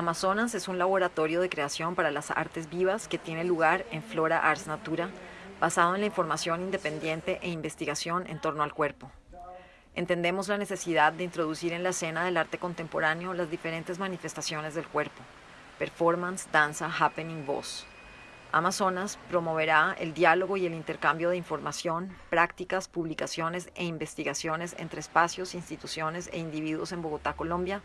Amazonas es un laboratorio de creación para las artes vivas que tiene lugar en Flora Ars Natura, basado en la información independiente e investigación en torno al cuerpo. Entendemos la necesidad de introducir en la escena del arte contemporáneo las diferentes manifestaciones del cuerpo, performance, danza, happening, voz. Amazonas promoverá el diálogo y el intercambio de información, prácticas, publicaciones e investigaciones entre espacios, instituciones e individuos en Bogotá, Colombia,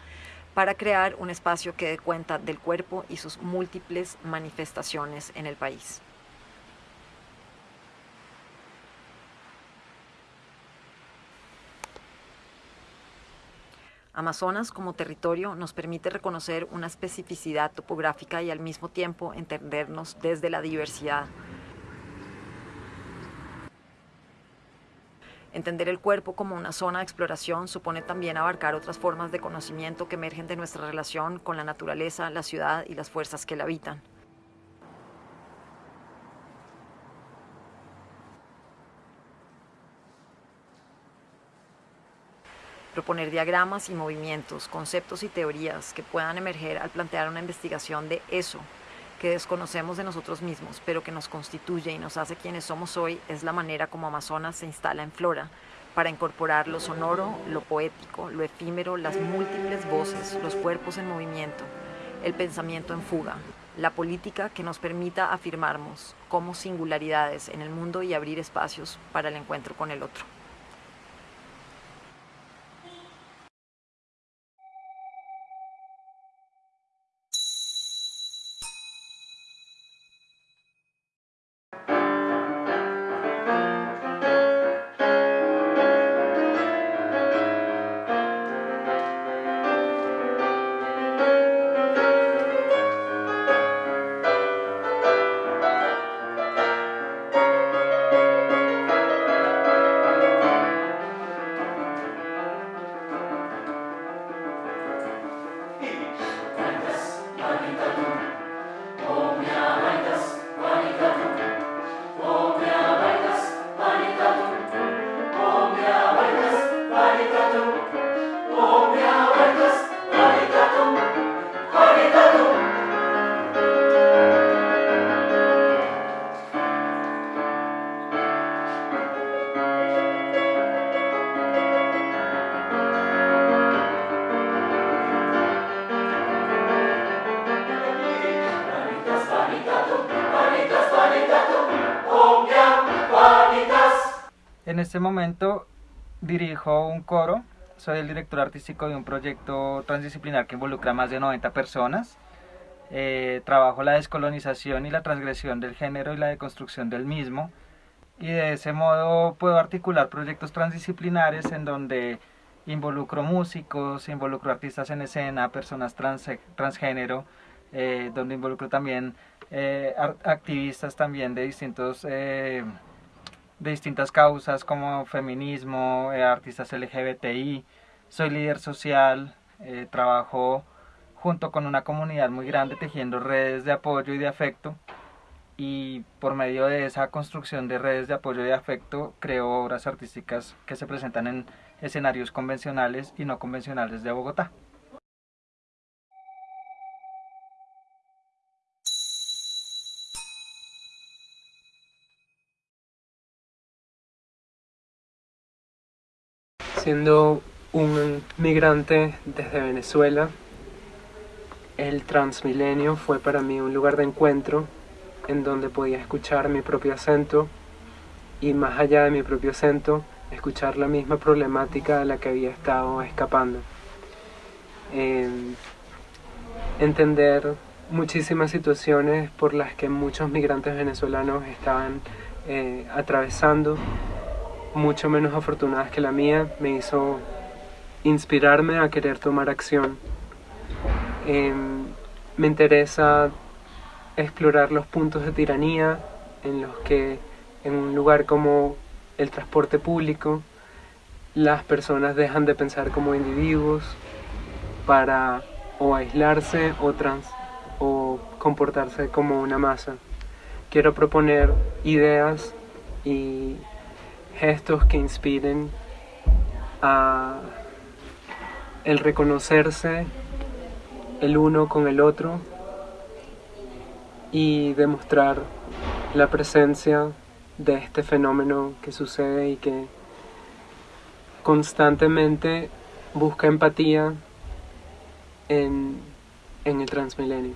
para crear un espacio que dé cuenta del cuerpo y sus múltiples manifestaciones en el país. Amazonas como territorio nos permite reconocer una especificidad topográfica y al mismo tiempo entendernos desde la diversidad. Entender el cuerpo como una zona de exploración supone también abarcar otras formas de conocimiento que emergen de nuestra relación con la naturaleza, la ciudad y las fuerzas que la habitan. proponer diagramas y movimientos, conceptos y teorías que puedan emerger al plantear una investigación de eso que desconocemos de nosotros mismos, pero que nos constituye y nos hace quienes somos hoy, es la manera como Amazonas se instala en Flora, para incorporar lo sonoro, lo poético, lo efímero, las múltiples voces, los cuerpos en movimiento, el pensamiento en fuga, la política que nos permita afirmarnos como singularidades en el mundo y abrir espacios para el encuentro con el otro. En este momento dirijo un coro, soy el director artístico de un proyecto transdisciplinar que involucra a más de 90 personas. Eh, trabajo la descolonización y la transgresión del género y la deconstrucción del mismo. Y de ese modo puedo articular proyectos transdisciplinares en donde involucro músicos, involucro artistas en escena, personas trans, transgénero, eh, donde involucro también eh, activistas también de distintos de distintas causas como feminismo, eh, artistas LGBTI, soy líder social, eh, trabajo junto con una comunidad muy grande tejiendo redes de apoyo y de afecto y por medio de esa construcción de redes de apoyo y de afecto creo obras artísticas que se presentan en escenarios convencionales y no convencionales de Bogotá. Siendo un migrante desde Venezuela, el Transmilenio fue para mí un lugar de encuentro en donde podía escuchar mi propio acento y más allá de mi propio acento, escuchar la misma problemática de la que había estado escapando. entender muchísimas situaciones por las que muchos migrantes venezolanos estaban eh, atravesando mucho menos afortunadas que la mía, me hizo inspirarme a querer tomar acción. Em, me interesa explorar los puntos de tiranía en los que en un lugar como el transporte público las personas dejan de pensar como individuos para o aislarse o, trans, o comportarse como una masa. Quiero proponer ideas y gestos que inspiren a el reconocerse, el uno con el otro y demostrar la presencia de este fenómeno que sucede y que constantemente busca empatía en, en el Transmilenio.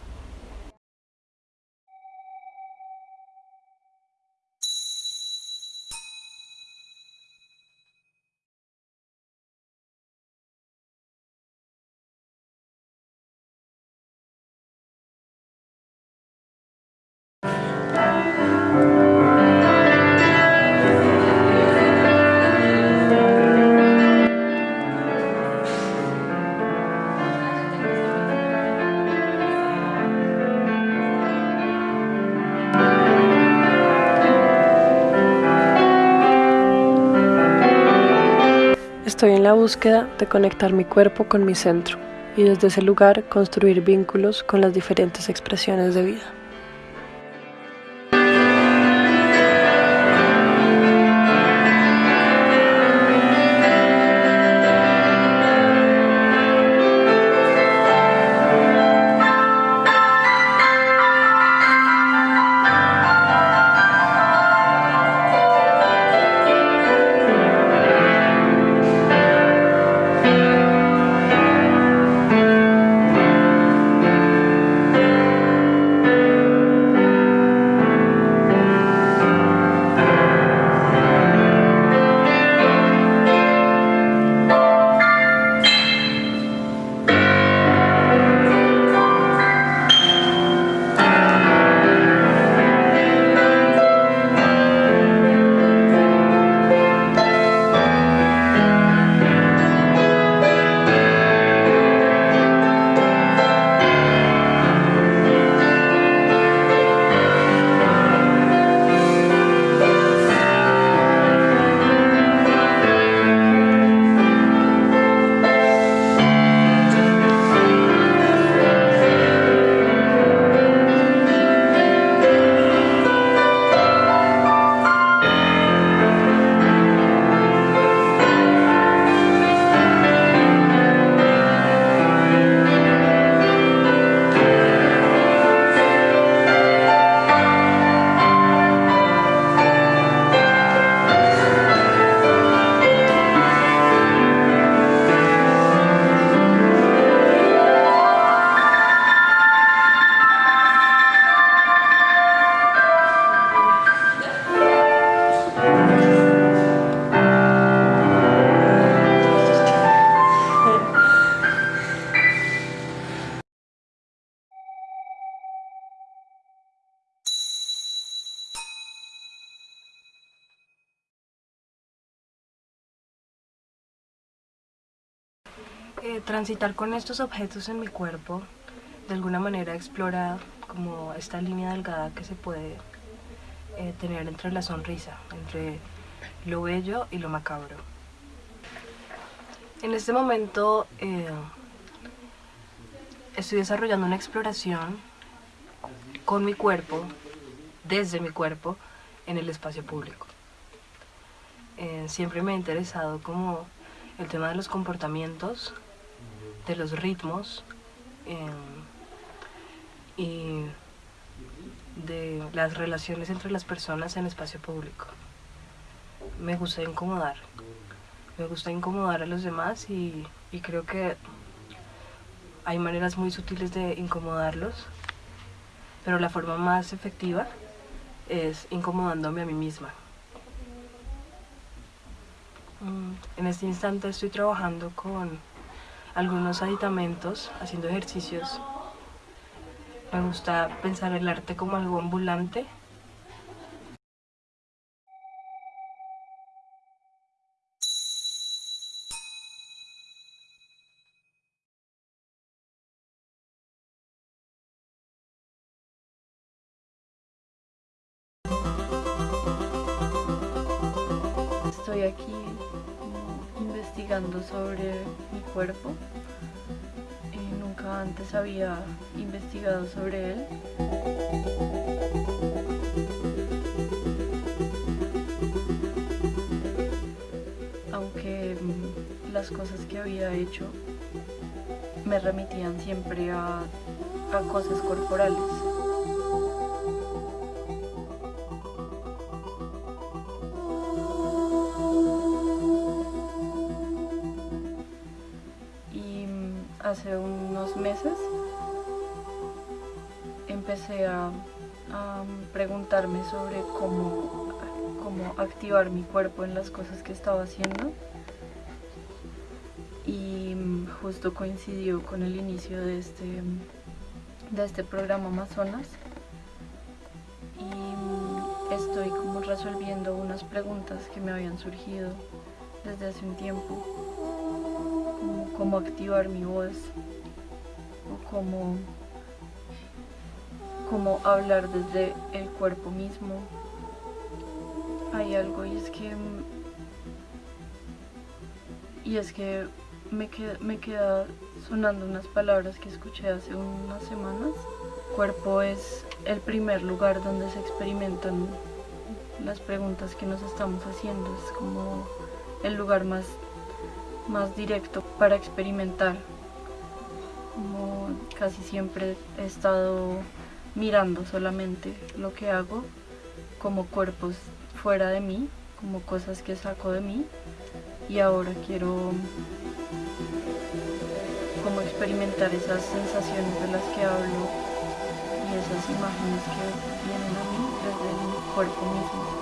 Búsqueda de conectar mi cuerpo con mi centro y desde ese lugar construir vínculos con las diferentes expresiones de vida. Transitar con estos objetos en mi cuerpo de alguna manera explora como esta línea delgada que se puede eh, tener entre la sonrisa, entre lo bello y lo macabro. En este momento eh, estoy desarrollando una exploración con mi cuerpo, desde mi cuerpo, en el espacio público. siempre me ha interesado como el tema de los comportamientos de los ritmos em, y de las relaciones entre las personas en espacio público. Me gusta incomodar, me gusta incomodar a los demás y, y creo que hay maneras muy sutiles de incomodarlos, pero la forma más efectiva es incomodándome a mí misma. Mm, en este instante estoy trabajando con algunos aditamentos, haciendo ejercicios. Me gusta pensar el arte como algo ambulante. Estoy aquí investigando sobre mi cuerpo. y nunca antes había investigado sobre él. Aunque mm, las cosas que había hecho me remitían siempre a cosas corporales. Hace unos meses empecé a, preguntarme sobre cómo, cómo activar mi cuerpo en las cosas que estaba haciendo. Y justo coincidió con el inicio de este, de este programa Amazonas. Y estoy como resolviendo unas preguntas que me habían surgido desde hace un tiempo cómo activar mi voz o cómo, cómo hablar desde el cuerpo mismo hay algo y es que y es que me queda, me queda sonando unas palabras que escuché hace unas semanas. Cuerpo es el primer lugar donde se experimentan las preguntas que nos estamos haciendo. Es como el lugar más, más directo para experimentar. Como casi siempre he estado mirando solamente lo que hago como cuerpos fuera de mí, como cosas que saco de mí y ahora quiero como experimentar esas sensaciones de las que hablo y esas imágenes que vienen a mí desde el cuerpo mismo.